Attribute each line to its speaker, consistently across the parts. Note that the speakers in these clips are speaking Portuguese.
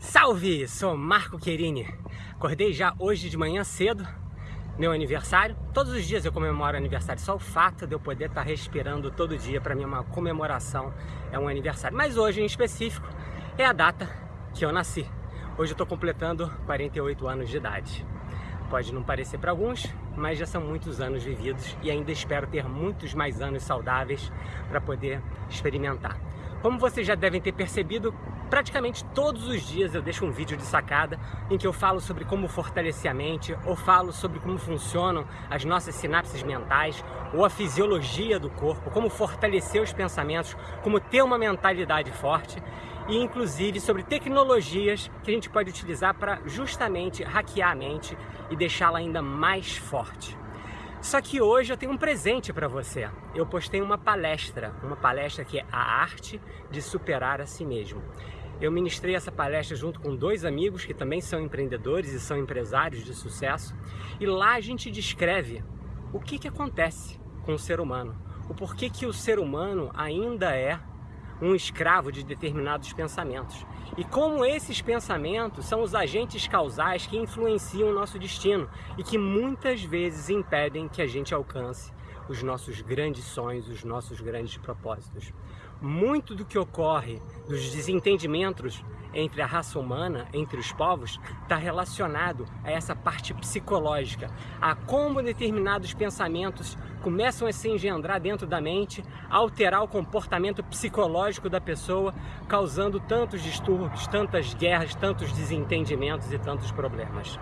Speaker 1: Salve! Sou Marco Querini. Acordei já hoje de manhã cedo, meu aniversário. Todos os dias eu comemoro aniversário, só o fato de eu poder estar respirando todo dia para mim é uma comemoração, é um aniversário. Mas hoje em específico é a data que eu nasci. Hoje eu estou completando 48 anos de idade. Pode não parecer para alguns, mas já são muitos anos vividos e ainda espero ter muitos mais anos saudáveis para poder experimentar. Como vocês já devem ter percebido, praticamente todos os dias eu deixo um vídeo de sacada em que eu falo sobre como fortalecer a mente, ou falo sobre como funcionam as nossas sinapses mentais, ou a fisiologia do corpo, como fortalecer os pensamentos, como ter uma mentalidade forte, e inclusive sobre tecnologias que a gente pode utilizar para justamente hackear a mente e deixá-la ainda mais forte. Só que hoje eu tenho um presente para você. Eu postei uma palestra, uma palestra que é a arte de superar a si mesmo. Eu ministrei essa palestra junto com dois amigos que também são empreendedores e são empresários de sucesso. E lá a gente descreve o que, que acontece com o ser humano. O porquê que o ser humano ainda é um escravo de determinados pensamentos. E como esses pensamentos são os agentes causais que influenciam o nosso destino e que muitas vezes impedem que a gente alcance os nossos grandes sonhos, os nossos grandes propósitos. Muito do que ocorre dos desentendimentos entre a raça humana, entre os povos, está relacionado a essa parte psicológica, a como determinados pensamentos começam a se engendrar dentro da mente, alterar o comportamento psicológico da pessoa, causando tantos distúrbios, tantas guerras, tantos desentendimentos e tantos problemas.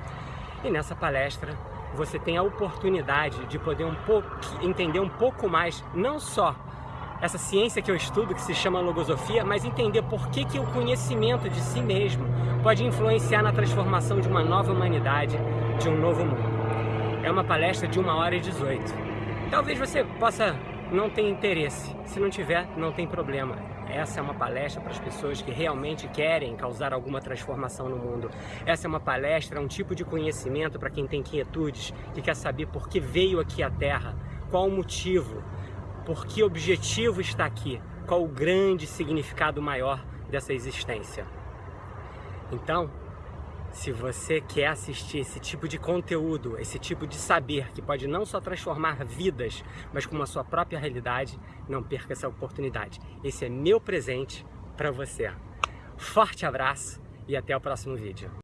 Speaker 1: E nessa palestra você tem a oportunidade de poder um pouco, entender um pouco mais, não só essa ciência que eu estudo, que se chama logosofia, mas entender por que, que o conhecimento de si mesmo pode influenciar na transformação de uma nova humanidade, de um novo mundo. É uma palestra de 1 hora e 18. Talvez você possa não ter interesse. Se não tiver, não tem problema. Essa é uma palestra para as pessoas que realmente querem causar alguma transformação no mundo. Essa é uma palestra, um tipo de conhecimento para quem tem inquietudes, que quer saber por que veio aqui à Terra, qual o motivo, por que objetivo está aqui? Qual o grande significado maior dessa existência? Então, se você quer assistir esse tipo de conteúdo, esse tipo de saber que pode não só transformar vidas, mas com a sua própria realidade, não perca essa oportunidade. Esse é meu presente para você. Forte abraço e até o próximo vídeo.